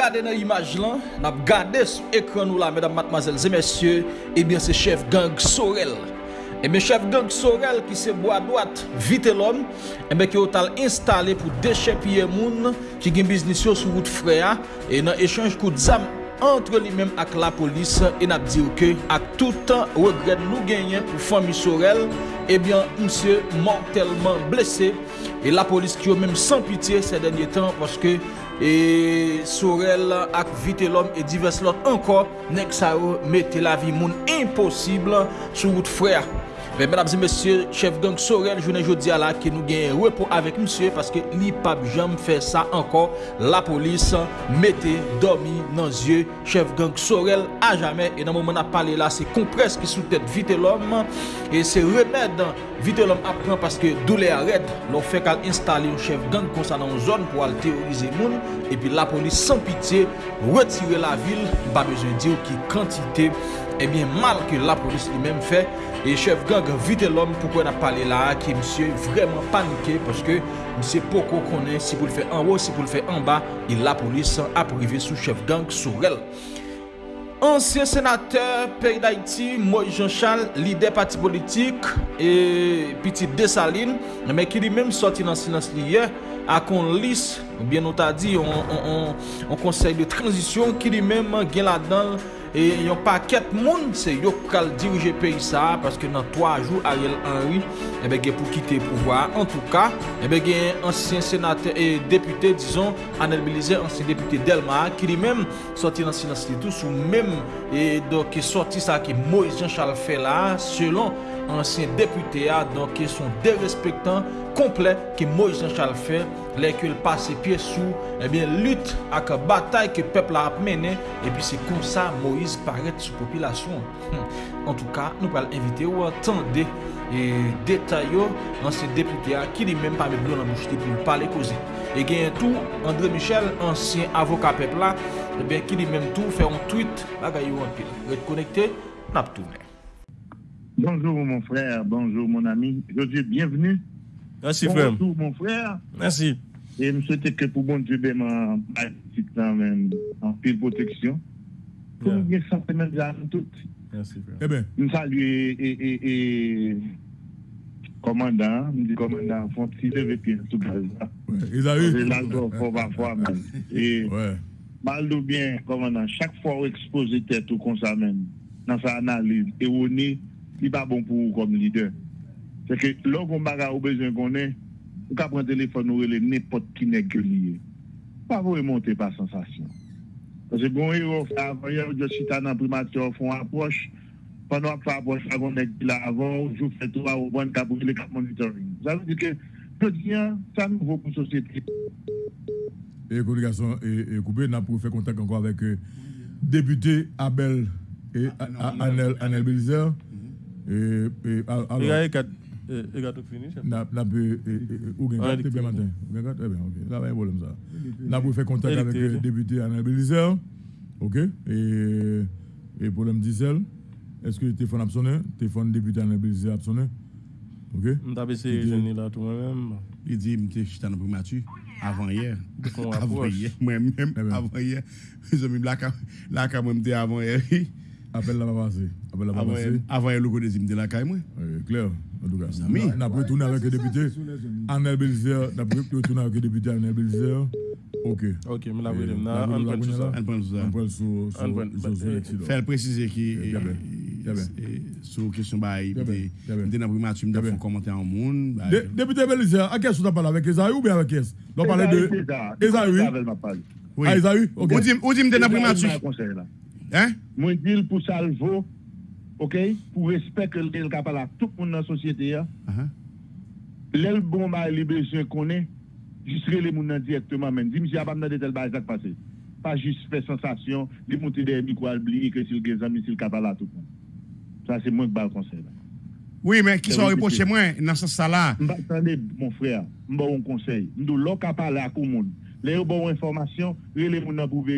gade nan imaj lan, nap gade sou ekran nou la, mèdam matmazèl zè mèsyè, ebyen eh se chef gang Sorel. Eh ebyen chef gang Sorel ki se bo a doat, vite lom, ebyen ki yo tal installe pou deche piye moun, ki gen biznis yo sou wout freya, e eh, nan echange kout zam entre li menm ak la polis, e nap diw ke ak toutan regred nou genyen pou fami Sorel, ebyen msè mortelman blese, e la polis ki yo menm san pitiye se denye tan, paske E sorel ak vite lom e divers lot anko Nek sa yo mette la vi moun imposible sou wout freyre Ve men apse monsye chef gang Sorel jounen jodi ala ki nou gen repou avek monsye paske li pap jam fe sa ankon la polis mette domi nan zye chef gang Sorel a jamen e nan mouman ap pale la se kompres ki sou tete vite lom e se remèd vite lom ap pran paske doule aret lor fe kal installe yon chef gang konsa nan zon pou al teorize moun e pi la polis san pitiye retire la vil ba bezon diyo ki kantite e eh bien mal ke la polis li men fe E chef gang vite lom pou kwen ap pale la ki msye vreman panike Poske msye poko konen si pou l fe an wo, si pou l fe an ba Il e la polis ap rive sou chef gang sou rel. Ansyen senater peri da iti, Moïse Jean Charles, lider pati politik E piti Desaline, men ki li menm sorti nan silans liye ak on lis, ou bien nou ta di, on, on, on konsey de transisyon ki li menman gen la dan, e yon paket moun, se yo kal dirije peyi sa, paske nan 3 jou Ariel Henry, ebe gen pou kite pouvoi, en tou ka, ebe gen ansyen senate, e depute, dison, Anel Belize, ansyen depute Delma, ki li menm sorti nan sinans li tou, sou menm, e do ki e sorti sa ki Moïse Jean Charles Fela, selon ansyen depute a, do ki e son derespektant, komple ki Moïse Jean-Charles fè lè ke l passe pye sou ebyen eh lut ak batay ke pepl ap mene, epi se kon sa Moïse paret sou popilasyon en tout ka nou pal invite ou atende e detay yo ansyen depute a ki li mèm pa me blon nan mouchite pou pale koze e genyen tou André Michel ansyen avoka pepla ebyen eh ki li mèm tou fè an tweet bagay yo an pil ret konekte nap toune Bonjour mon frère, bonjour mon ami, je dis bienvenue Merci frère Bonjour mon frère Merci E m souwete ke pou bon djebe man an pil proteksyon. Pou m gen sante men jan tout. M salye e komandan, m di komandan fon si leve pi an tout bazan. E zayi. E lalgo fò va fò men. E baldou bien komandan, chak fò ou expose tèt ou konsa men nan sa analize. E ou ni, li ba bon pou ou kom lider. Se ke lò kon baga ou bezen konen, Ou ka pren telefon nou rele nepot ki nek ke liye. Pa vou e monte pa sensasyon. Se bon e ou fè avoye ou diyo chita nan primatio fon aposh, pan nou ap fè aposh agon nek di la avon, ou jou fè tou a ou bon kapou li kap monitoring. Zavou di ke, pe diyan, sa nou vò pou sosyete. E kou di gason, e koube nan pou fè kontak anko avèk depute Abel e Anel Belizer. E alò. E gato fini? Na pou ou gen gati pe maten. Gen gati? E ben, ok. La va yon bolem sa. Na pou fè kontak avèk debite Anel Belizer. Ok? E bolem disel. Eske te fon apsone? Te fon debite Anel Belizer apsone? Ok? Mta pe se jeni la tou mwen mèm. I di mte chita nan primatu. Avan yè. Avan yè. Mwen mèm. Avan yè. Zon mi laka mwen mte avan yè. Apelle la pa pase. Avan yè loko de zi mte laka mwen. Kler. Na pou toune avèk e depite Anel Belizer Na pou toune avèk e depite Anel Belizer Ok. Ok, mè la vèdèm nan Anpèl sou sa Anpèl sou sa Fèl prezise ki Sou kèsyon ba Mdè nan primatu mdè fò komante an moun Depite Belizer, a kè sou ta pala avèk Ezaï ou bè avèk kès? Ezaï Ezaï Ou di mdè nan primatu Mwen dil pou salvo Ok, pou respek el kapala tout moun nan sosyete ya, lèl bon ba li besye konen, jisre le moun nan direktman men. Di misi apam nan de tel ba ezak pase. Pa jis fè sensasyon, li mouti de mi kwa albli, ke sil gezan mi sil kapala tout moun. Sa se moun ba konsey la. Oui, men, ki sa repoche mwen nan sa sala. Mba tande, moun frè, mba woun konsey. Mdou lò kapala akou moun. Lè yo bon informasyon, lè le moun nan pou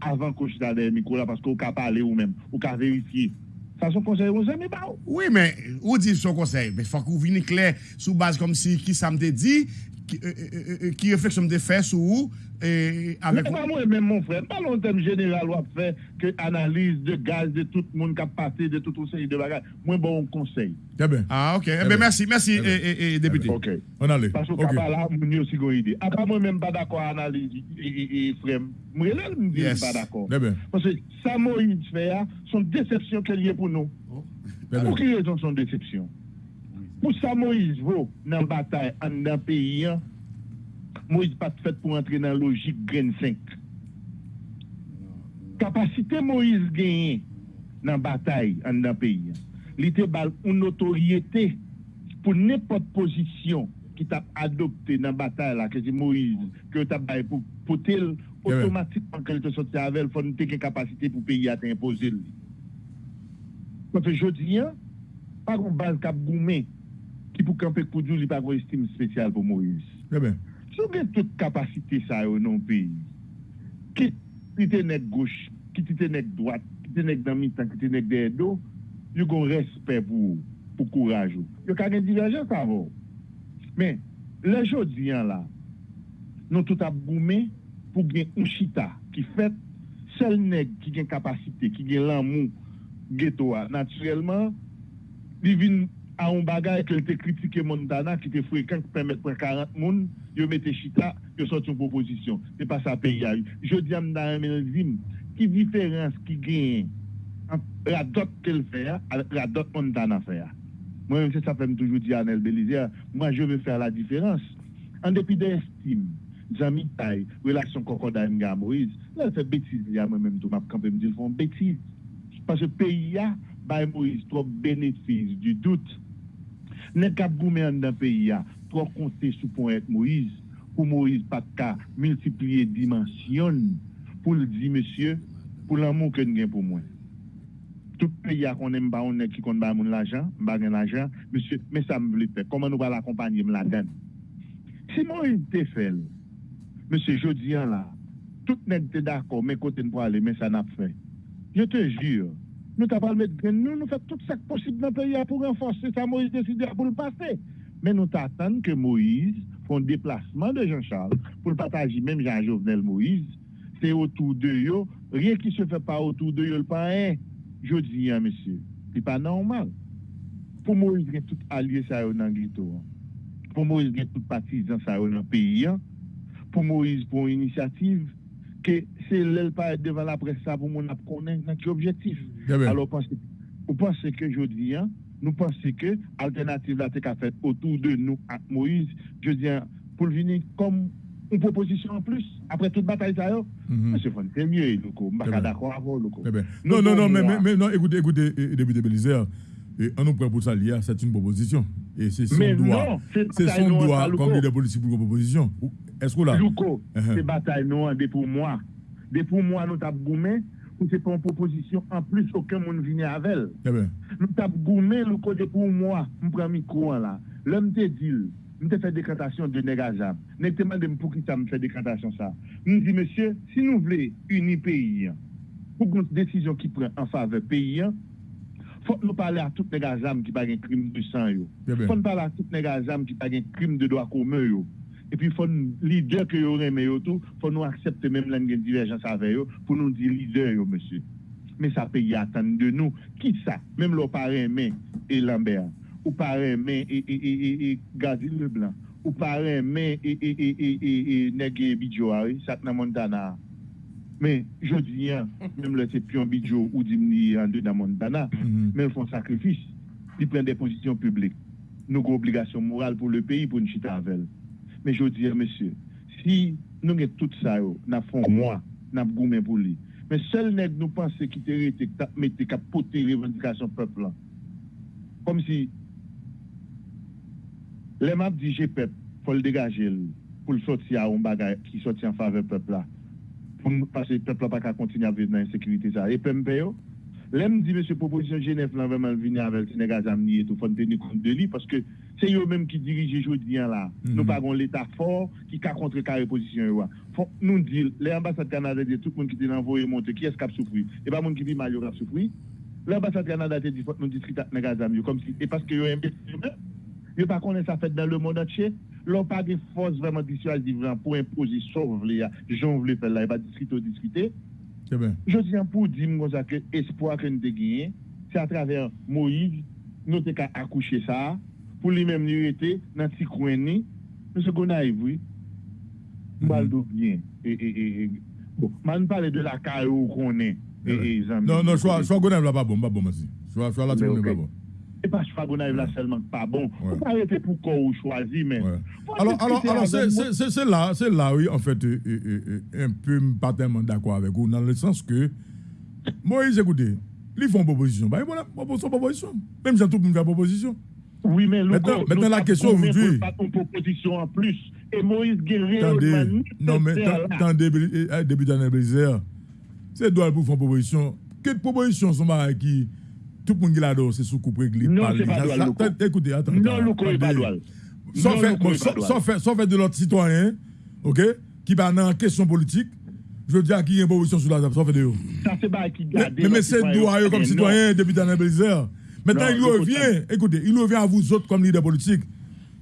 avant qu'on chita derrière micro là parce qu'on peut parler ou même, ou peut vérifier. Ça, son conseil, vous aimez pas Oui, mais vous dites son conseil. Mais il faut que vous veniez clair sous base comme si qui ça me dit, qui, euh, euh, euh, euh qui réflexion me fait sur vous, Et avec moi, même mon frère, pas en termes général, on fait que analyse de gaz de tout le monde qui a passé, de tout le monde de bagages. Moi, bon conseil. Très bien. Ah, ok. Eh bien, merci, merci, et, député. Ok. On allait. Parce que okay. là, moi aussi une idée. Après, moi, même pas d'accord avec l'analyse et, frère. Moi, là, je ne suis pas d'accord. Très bien. Parce que ça, Moïse fait, son déception qu'elle est pour nous. Pour qui raison son déception? Pour ça, Moïse vaut dans la bataille en un pays, hein, Moïse pas fait pour entrer dans la logique Green 5. Capacité Moïse gagnée dans la bataille dans le pays, il était une autorité pour n'importe position qui t'a adopté dans la bataille, là, que c'est Moïse, que tu as pour porter automatiquement, quelque sorte, avec il faut nous une capacité pour payer à t'imposer. Quand je dis, pas une base qui a qui pour camper pour Dieu, il n'y a pas d'estime spéciale pour Moïse. Eh Très bien. Sou gen tout kapasite sa yo nan peyi, ki tite nek gouch, ki tite nek dwat, ki tite nek nan mitan, ki tite nek dey do, yo kon respet pou, pou kouraj yo. Yo ka gen diverjen sa vo. Men, le jodi an la, nou tout ap goumen pou gen ouchita ki fet sel neg ki gen kapasite, ki gen lan mou geto a. Naturelman, li vin a un bagay ke te kritike Montana ki te frekant ki pemet pre 40 moun, yo mette chita, yo sot yon proposisyon. Se pa sa pe yari. Je di am nan men zim, ki diferans ki gen la dot ke l fè, la dot Montana fè. Mwen mwen se sa fèm toujou di anel Belize, mwen je ve fè la diferans. An depi de estime, zami tay, relasyon kokoda mga Moïse, la fè betiz li a mwen mèm tou map kampè mdil fon betiz. Pase pe ya, bay Moïse, tro benefis du dout Nè kap goumen an dan peyi ya, tro kontè sou pon et Moïse, pou Moïse pat ka multipliye dimensyon pou l di monsye, pou l an moun ken gen pou mwen. Tout peyi ya konen mba on nek ki kon ba moun l ajan, mba gen l ajan, monsye, mè sa m vle pe, koman nou ba l akompanye m la den? Si Moïse te fel, monsye, jodi an la, tout nek te dako, mè kote n pou ale, mè sa nap fe. Je te jure, nous t'avons mettre nous, nous faisons tout ce possible dans le pays pour renforcer ça. Moïse décide pour le passer. Mais nous t'attendons que Moïse fasse un déplacement de Jean-Charles pour le partager, même Jean-Jovenel Moïse. C'est autour de eux. Rien qui se fait pas autour de eux, le pain. Je dis, hein, monsieur, c'est pas normal. Pour Moïse, il tout allié ça dans le Pour Moïse, il y a tout partisan ça dans le pays. Hein. Pour Moïse, pour une initiative, que c'est le pas devant la presse ça pour mon connaître notre objectif. Alors, vous pensez que je dis, hein, nous pensons que l'alternative là, c'est fait autour de nous, à Moïse, je dis, hein, pour venir comme une proposition en plus, après toute bataille, ça, mm c'est mieux, Loko. Je suis d'accord avec Non, non, non, mais, mais, non, écoutez, écoutez, député Belizer, on nous prend pour ça, c'est une proposition. Et c'est son droit. C'est son droit comme leader politique pour une proposition. Est-ce que là? Louko, uh-huh. c'est bataille non, c'est pour moi. C'est pour moi, nous avons goumé, pour c'est pas une proposition en plus, aucun monde vient avec elle. Eh ben. Nous avons goumé, le côté pour moi, prends le micro là. L'homme te dit, je te fait décantation de négazable. Je te demande pour qui ça me fait décantation ça. Je dis, monsieur, si nous voulons unir pays, pour une décision qui prend en faveur pays, faut nous parler à toutes les âmes qui pas un crime de sang. Il eh ben. faut nous parler à toutes les âmes qui pas un crime de droit commun. et puis faut leader que yo remet yo tout, faut nous accepter même la divergence avec eux pour nous dire leader yo monsieur. Mais ça pays attend de nous qui ça même le parrain mais et Lambert ou parrain mais et et et, Leblanc ou parrain mais et et et et Negue Bidjoari Satna Montana. Mais je dis même le c'est pion Bidjo ou Dimni en dans Montana, mm-hmm. mais ils font sacrifice, ils prennent des positions publiques. Nous avons obligation morale pour le pays pour nous chiter avec. Men jodi, monsye, si nou gen tout sa yo, nap fon mwa, nap goumen pou li. Men sel neg nou panse ki te rete mette kapote revendikasyon pep lan. Kom si, le map di je pep, fol degaje l, pou l soti a ou bagay ki soti an fave pep la. Pou m pase pep la pa ka kontine aviv nan insekirite sa. E pep mpe yo, le m di monsye proposisyon jenef lan veman vini avel ti neg a zamni eto fon teni kont de li, paske Se yo menm ki dirije jodien la, mm -hmm. nou pa gon l'Etat for ki ka kontre ka reposisyon yo. Fon, nou di, le ambasade Kanada de tout moun ki te nanvoye monte, ki eskap soufri? E pa moun ki di mal yo rap soufri? Le ambasade Kanada te di fote nou distrita negazam yo, kom si, e paske yo imbesi yo, yo pa konen sa fèt dan le moun atche, lò pa de fòs vèman disyo azivran pou imposi sov vle ya, jon vle fè la, e pa distrito distrite. Jodien pou di mgon sa ke espoi ke nou te genye, se a traver Moïse, nou te ka akouche sa, pour lui-même nous était dans petit coin ni, monsieur Gonaïve, oui. Mal bien. Et, et, et, bon, man parle de la caillou qu'on est. Non, non, soit, soit Gonaïve là pas bon, pas bon, merci. Soit, soit là, tu pas bon. Et pas choix Gonaïve là seulement pas bon. Faut pas arrêter pour qu'on choisit, mais. Alors, alors, alors, c'est là, c'est là, oui, en fait, un peu pas tellement d'accord avec vous, dans le sens que, Moïse, écoutez, ils font proposition. Bah, voilà, proposition. Même si tout le monde fait proposition. Oui, mais maintenant, maintenant la question aujourd'hui. pas une proposition en plus. Et Moïse Guerrier, non, mais dans début d'année c'est droit pour faire proposition. Quelle proposition sont qui tout le monde qui l'adore, c'est sous coupe réglé. Non, c'est pas droit. Écoutez, attends. Non, n'est pas. Sans fait de l'autre citoyen, ok, qui va dans question politique, je dis à qui y a une proposition sur la table, sans de Ça, c'est pas qui garde. Mais c'est droit comme citoyen depuis d'année Maintenant, il revient, écoutez, il revient à vous autres comme leader politique.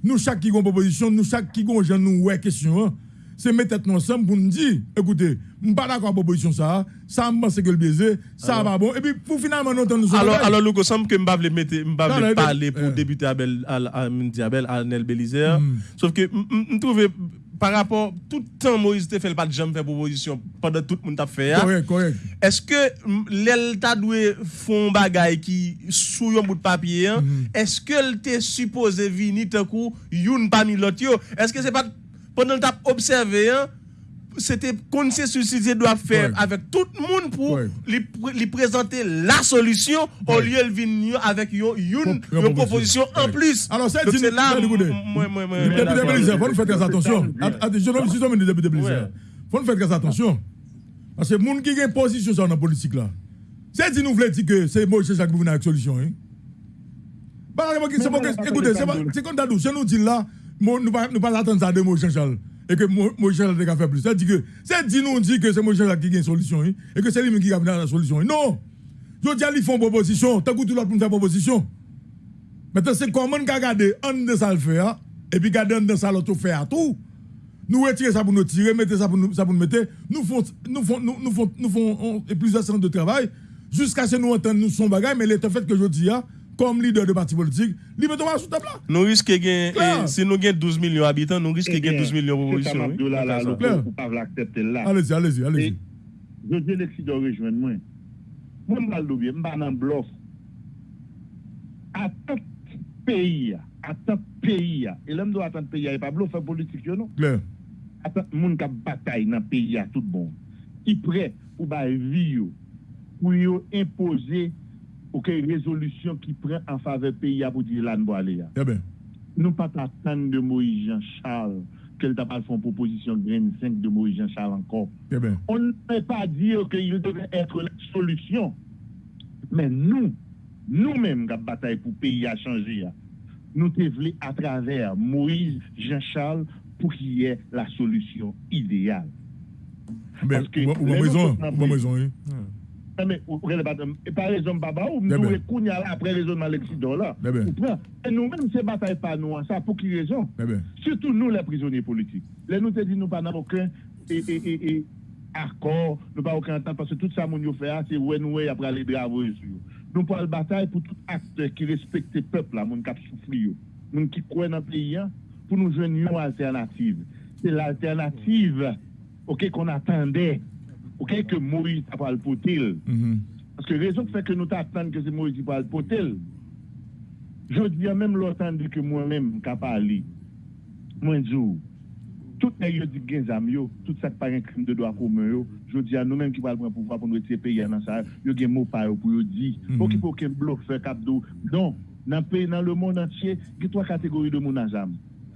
Nous, chaque qui a une proposition, nous, chaque qui a une nous, ouais, question, hein. c'est mettre nous ensemble pour nous dire, écoutez, je ne suis pas d'accord avec la proposition, ça, ça me pense que le baiser, ça va bon. Et puis, pour finalement, nous entendre nous Alors, alors, Lugo, semble que je ne vais pas parler pour débuter Abel, Abel, Arnel Belizer. Hmm. Sauf que je trouve par rapport tout le temps Moïse te fait pas de jamais faire proposition pendant tout le monde t'a fait correct correct est-ce que l'elle t'a doué font bagaille qui sous un bout de papier hein? mm-hmm. est-ce que t'est supposé venir tout coup une parmi l'autre est-ce que c'est pas pendant t'a observé hein? C'était consensus qu'il doit faire avec tout le monde pour lui, présenter la solution au lieu de venir avec une, proposition en plus. Alors, c'est là. Moi, moi. Il faut nous faire très attention. Attention, je suis de député Il faut nous faire très attention. Parce que les gens qui ont une position dans la politique là, c'est dit nous voulons dire que c'est moi qui vient avec la solution. Écoutez, c'est comme ça, nous nous dit là, nous ne pouvons pas attendre ça de moi, Jean-Charles et que Moïse a fait plus. C'est dit que c'est dit nous dit que c'est Moïse qui a une solution hein, et que c'est lui qui a la solution. Hein. Non. Je dis à lui font proposition, tant que tout l'autre pour faire proposition. Maintenant c'est comment garder un de ça le faire et puis garder un de ça l'autre faire tout. Nous retirer ça pour nous tirer, mettre ça pour nous ça pour nous mettre, nous font nous font nous, font nous font plusieurs séances de travail jusqu'à ce que nous entendons nous son bagage mais le fait que je dis hein, comme leader de parti politique, lui mettons sous table là. Nous risquons eh, si nous avons 12 millions d'habitants, nous risquons de gagner 12 millions de propositions. C'est ça, là, là, pas l'accepter là. Allez-y, allez-y, allez-y. Je dis l'excitant rejoindre moi. Moi, je ne suis pas dans bluff. À tout pays, à tout pays, et l'homme doit attendre pays, il pas bluff politique, non? Claire. À tout le monde qui bataille dans le pays, tout bon. Qui prêt pour vivre, pour imposer Ok, résolution qui prend en faveur du pays pour dire là, nous aller. Eh bien. Nous pas attendre de Moïse Jean-Charles qu'elle t'a pas fait une proposition graine 5 de Moïse Jean-Charles encore. Eh bien. On ne peut pas dire qu'il devait être la solution. Mais nous, nous-mêmes, qui bataille pour le pays à changer, nous devons à travers Moïse Jean-Charles pour qu'il y ait la solution idéale. Mais, Parce que, ou, raison, ou raison, hein. Mais, par exemple, Baba, ou nous recouvrons après raisonnement l'accident là. Et nous-mêmes, c'est bataille pas nous, ça pour qui raison? Surtout nous, les prisonniers politiques. Les nous te dit nous pas aucun accord, nous pas aucun temps, parce que tout ça, nous fait, c'est ouais, nous, après les bravos Nous pour la bataille pour tout acteur qui respecte le peuple, mon cap souffrir, mon qui croit dans le pays, hein, pour nous joindre une alternative. C'est l'alternative qu'on attendait ou quelques Moïse a pas le potel. Mhm. Parce que raison fait que nous t'attendons que c'est Moïse qui parle le potel. Je dis même l'autant que moi-même qui parlé, moi je tout les dit que yo, tout ça qui paraît un crime de droit commun je dis à nous-mêmes qui parlons pour pouvoir pour nous retirer pays dans ça, yo gen mot par pour yo dit. Mhm. Pour qu'il faut qu'un bloc fait cap Donc, dans pays dans le monde entier, il y a trois catégories de monde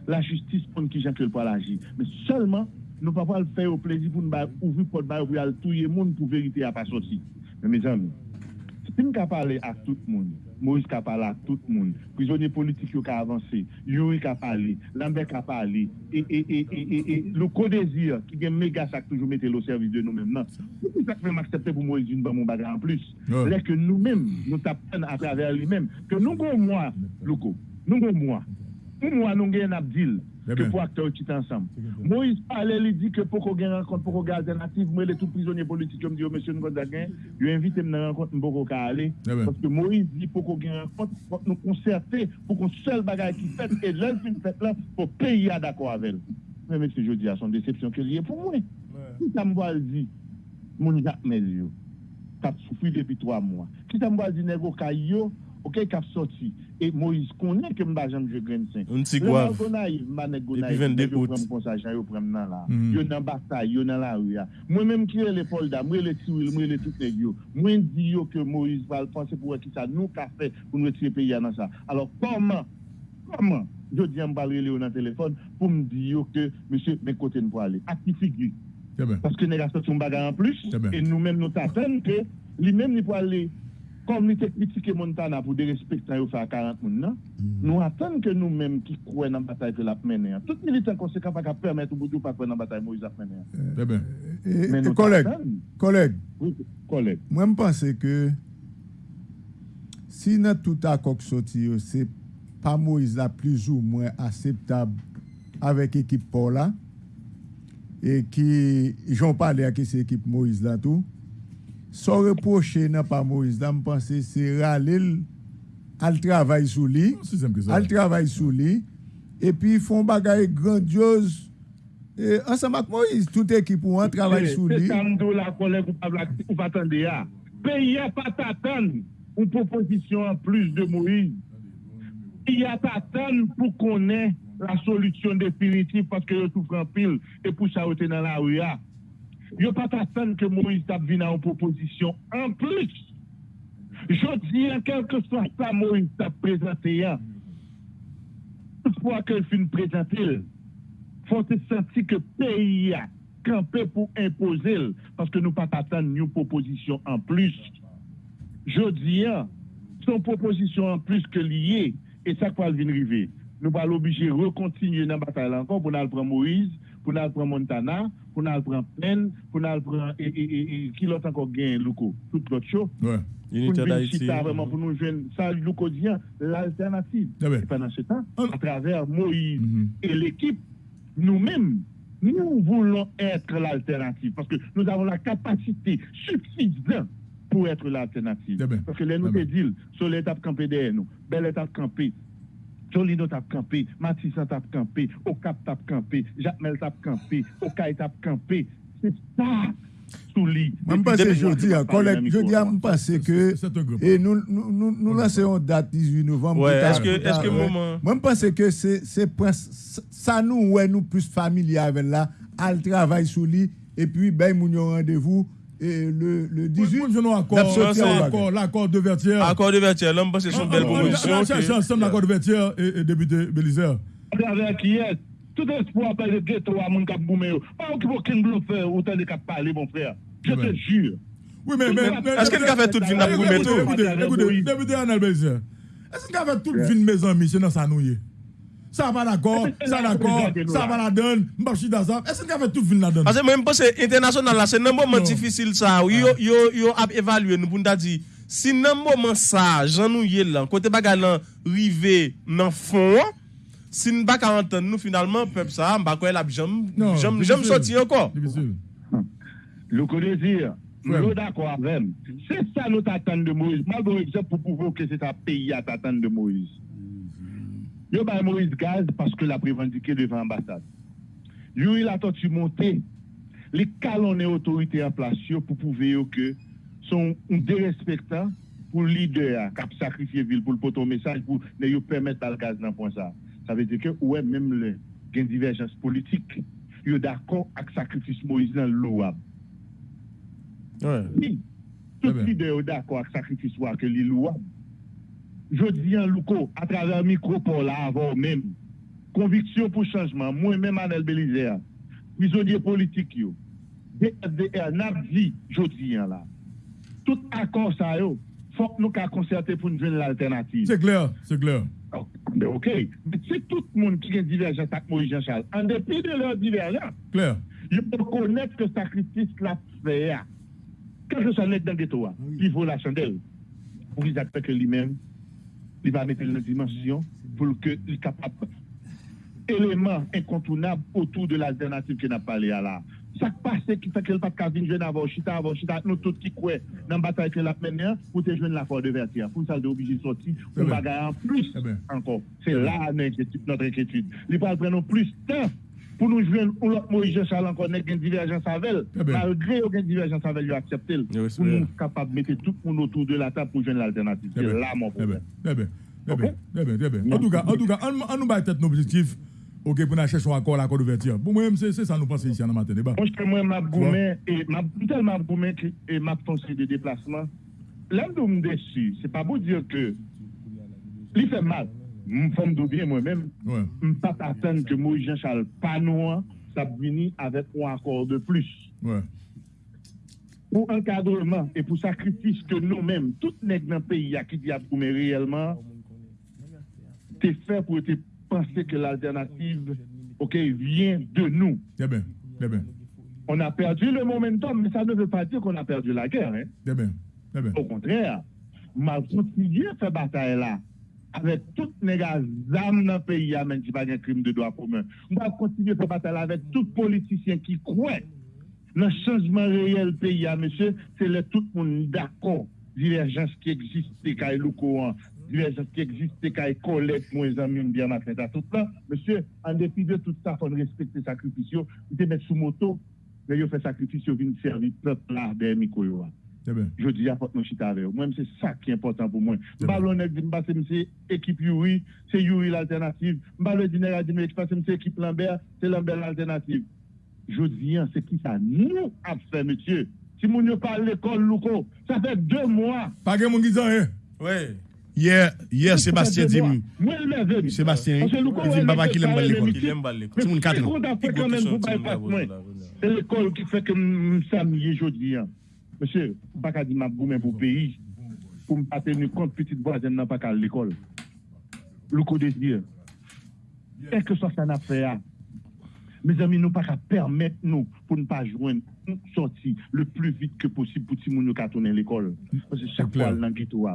La justice pour qui j'en que le agir, mais seulement nous pas le faire au plaisir pour nous ouvrir porte pour aller tout le monde pour vérité à pas sortir. Mais mes amis, si nous parler à tout le monde, Moïse a parlé à tout le monde, prisonnier politique qui a avancé, Yuri a parlé, Lambert a parlé, et, et, et, et, le co-désir qui est méga ça toujours mettre au service de nous-mêmes. Non, c'est ça que même accepter pour Moïse une bonne bagarre en plus. C'est que nous-mêmes, nous tapons à travers lui-même, que nous, moi, Loco, nous, moi, pour moi, nous, avons un Abdil. Que pour acteurs qui sont ensemble. Moïse parlait, il dit que pour qu'on ait rencontre, pour qu'on ait alternative, moi, les tout prisonniers politiques, je me dis, oh, monsieur Ngondaguin, il a invité à rencontre, pour qu'on aller. Parce que Moïse dit pour qu'on ait rencontre, pour nous concerter, pour qu'on seul bagage qui fait, et l'un qui fait là, pour payer d'accord avec elle. Mais monsieur, je dis à son déception que lié pour moi. Si ça me voit dit, mon gars, mes yeux, t'as souffert depuis trois mois. Si ça me voit dit, négo, caillou, ok, kap soti. E Moïse konen ke mba jam je gren sen. Un ti gwav. Le man gonaiv, manek gonaiv, yo prem konsajan, yo prem nan la. Mm. Yo nan batay, yo nan la ou ya. Mwen menm kire le polda, mwen le tiwil, mwen le tout neg yo. Mwen di yo ke Moïse val panse pou wè ki sa nou ka fe pou nou tiye peya nan sa. Alors, koman, koman, yo di an balre le yo nan telefon pou mdi yo ke, monsye, men kote nou pou ale. Aki figri. Parce que nega sot yon baga an plus, e nou menm nou tapen ke li menm ni pou ale comme nous avons critiqué Montana pour dérespecter au faire 40 personnes, nous attendons que nous-mêmes qui croyons dans la bataille que la mené. Tout militant conséquent pas permettre au bout pas croire dans la bataille Moïse a mené. Très bien. Collègue, collègue, oui, collègue. Moi, je pense que si notre tout accord sorti, c'est pas Moïse la plus ou moins acceptable avec l'équipe Paula et qui, j'en parlais avec cette équipe Moïse là tout. Sans reprocher n'a pas Moïse, là, je pense que c'est râler al travail sous lui, al travail sous lui, et puis ils font bagaille grandiose. Et ensemble avec Moïse, toute équipe pour un travail sous lui. C'est ça, la collègue ou pas attendre. Pays pas t'attendre une proposition en plus de Moïse. Il y a t'attendre pour qu'on ait la solution définitive parce que tout en pile et pour ça, dans la rue. yo pa ta san ke Moïse tap vina an proposisyon. An plus, jodi an kelke swa sa Moïse tap prezante ya, swa ke fin prezante el, fote santi ke peyi ya, kampe pou impose el, paske nou pa ta san nou proposisyon an plus. Jodi an, son proposisyon an plus ke liye, e sa kwa vin rive. Nou pa l'oblige rekontinye nan batay lankon pou nan pran Moïse, pou nan pran Montana, pour nous prendre Pen, pour nous prendre et, et, et, qui l'autre encore gagné Louko, tout l'autre chose. Ouais. Unité d'Haïti. vraiment pour nous joindre ça Louko dit l'alternative. Ah ouais. Pendant ce temps, à travers Moïse et l'équipe, nous-mêmes nous voulons être l'alternative parce que nous avons la capacité suffisante pour être l'alternative. Parce que les nous te disent, sur l'étape campée derrière nous, belle étape campée, Jolino tap campé, Matissan tap campé, Okap tap campé, Jacques Mel tap campé, Okaï tap campé. C'est ça sous lit. Je pense que je dis, collègue, je dis, je pense que et nous nous nous lançons date 18 novembre. Ouais, est-ce que est-ce que moment Moi je pense que c'est c'est ça nous ouais nous plus familier avec là, al travail sous lit et puis ben mon rendez-vous et le, le 18 oui, non, accord, l'accord de Vertière. Accord de Vertière, l'homme pense que c'est une belle proposition. Cherche ensemble l'accord de Vertière et, et député. Avec qui est tout espoir par le ghetto à mon cap boumé. Pas aucun bluffeur tel cap parler mon frère. Je te jure. Oui, mais, mais, est-ce qu'il a fait toute vie dans Écoutez, écoutez, député Anel. Est-ce qu'il a fait toute vie mes amis, c'est dans sa nouille ça va d'accord, ça d'accord, ça va la donne, m'bachit dans ça. Est-ce qu'il a fait tout fin la donne? Parce que même pense international là, c'est un moment difficile ça. Yo yo yo a évalué nous pour dire si dans moment ça, Jean nous y là, côté bagarre là rivé dans fond, si nous pas entendre nous finalement peuple ça, m'pa quoi la j'aime j'aime sortir encore. Difficile. Le désir nous d'accord avec. C'est ça nous t'attendre de Moïse. Malgré exemple pour pouvoir que c'est un pays à t'attendre de Moïse. Yo bay Moïse Gaz paske la prevandike devan ambasade. Yo il atot si monte, li kalon e otorite an plasyon pou pouve yo ke son un derespektan pou lider kap sakrifye vil pou l'poto mesaj pou ne yo permette al gaz nan pon sa. Sa veze ke ouè e mèm le gen diverjans politik yo d'akon ak sakrifis Moïse nan louab. Ouais. Si, eh tout lider yo d'akon ak sakrifis wak li louab, je dis en Louko, à travers micropole là avant même, conviction pour changement, moi-même Anel Belizer, prisonnier politique, yo, DFDR, NAPDI, je dis là. Tout accord ça, yo, faut que nous concerter pour nous une alternative. C'est clair, c'est clair. Oh, ok, c'est tout le monde qui est divergent avec Maurice Jean-Charles. En dépit de leur divergence, clair. je reconnais que sacrifice la fait. Quand je suis dans le ghetto, il vaut la chandelle. Pour Isaac que lui-même, li va metel nan dimensyon pou ke li kapap eleman inkontounab otou de l'alternatif ki nan pale ya la. Sak pase ki fakel pat kavin jwen avon chita, avon chita, nou tout ki kwe nan batay ke la menen, pou te jwen la for de verti an. Pou sa de obiji soti, pou bagay an plus ankon. Se la nan enkyetude, notre enkyetude. Li pal prenon plus tan pour nous joindre l'autre Moïse Charles encore une divergence avec malgré aucune divergence avec lui accepter pour nous capable de mettre tout le monde autour de la table pour joindre l'alternative c'est là mon problème. Très bien très bien très en tout cas en tout cas on nous bat tête nos objectifs Ok, pour nous chercher encore l'accord d'ouverture. Pour moi, c'est ça nous pense ici en matin débat. Moi, je moi, ma gourmet et ma tellement gourmet et ma pensée de déplacement. Là, je me déçu. C'est pas pour dire que il fait mal. Je femme bien moi-même. Je ne pas attendre que Moïse Jean-Charles Panois ça vini avec un accord de plus. Ouais. Pour encadrement et pour sacrifice que nous-mêmes, tout les dans le pays qui dit à réellement, t'es fait pour te penser que l'alternative ok, vient de nous. On a perdu le momentum, mais ça ne veut pas dire qu'on a perdu la guerre. Hein? Très bien. Au contraire, m'a continué cette bataille-là avec tout méga zam dans le pays, même si pas un crime de droit commun. On va continuer cette bataille avec tout politicien qui croit dans le changement réel pays, monsieur, c'est tout le monde d'accord. Divergence qui existe, c'est le courant. Divergence qui existe, c'est collègue, moi, les amis, bien ma fête à tout là. Monsieur, en dépit de tout ça, il faut respecter les sacrifices. Il faut mettre sous moto, mais il faut faire sacrifice, il faut servir le peuple là, derrière Mikoyoa. Je dis, apporte nos chita avec Moi, c'est ça qui est important pour moi. Ballon est venu passer, c'est équipe Yuri, c'est Yuri l'alternative. Ballon est venu passer, c'est équipe Lambert, c'est Lambert l'alternative. Je dis, hein, c'est qui ça nous a fait, monsieur? Si mon ne parle l'école, Louko, ça fait deux mois. Pas que mon guisan, hein? Oui. Hier, hier Sébastien dit Moi, il Sébastien, il dit papa qu'il aime pas l'école. Il aime pas l'école. C'est mon quatre ans. C'est l'école qui fait que je suis aujourd'hui. Hein. Monsieur, pas qu'à dire ma gourmet pour le pays, pour ne pas tenir compte petite voisine n'a pas qu'à l'école. Le désir. Est-ce que ça, ça n'a fait mes amis, nous pas qu'à permettre nous pour ne pas joindre une sortie le plus vite que possible pour que nous tourner l'école. Parce que chaque fois, dans le ghetto,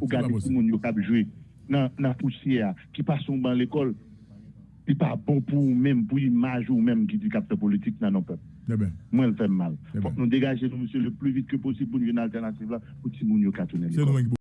ou garder tout le monde qui jouer dans la poussière, qui passe dans l'école, n'est pas bon pour même pour l'image ou même qui dit capteur politique dans nos peuples. Moi, elle fait mal. Nous dégager, monsieur, le plus vite que possible pour une alternative là, pour que nous l'école.